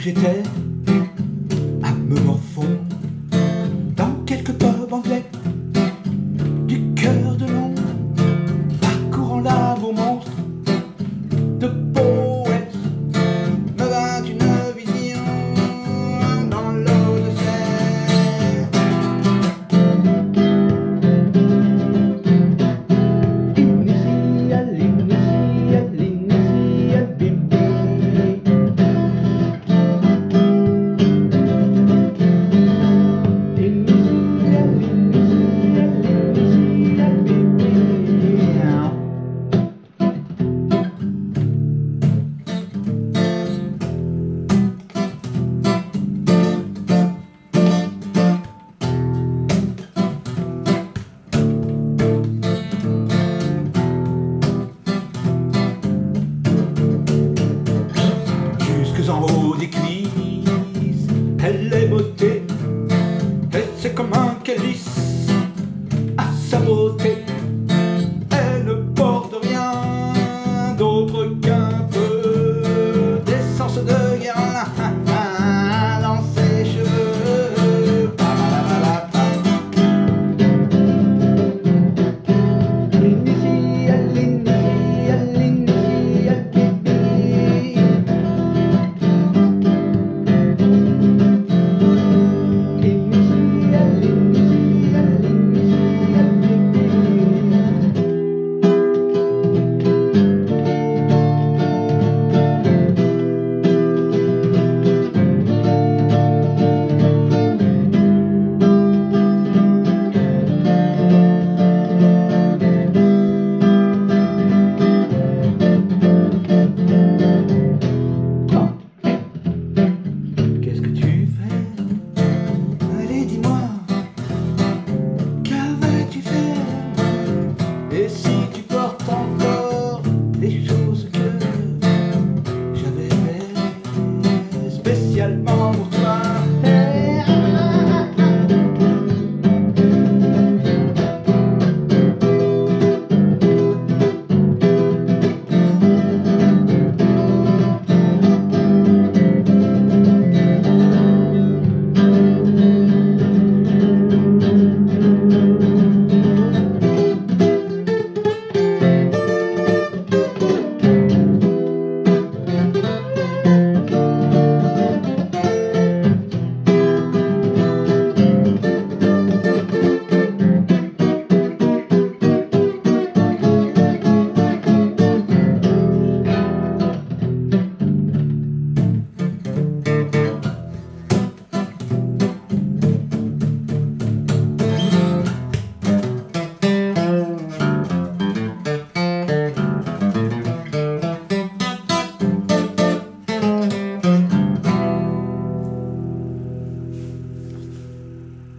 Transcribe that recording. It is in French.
j'étais.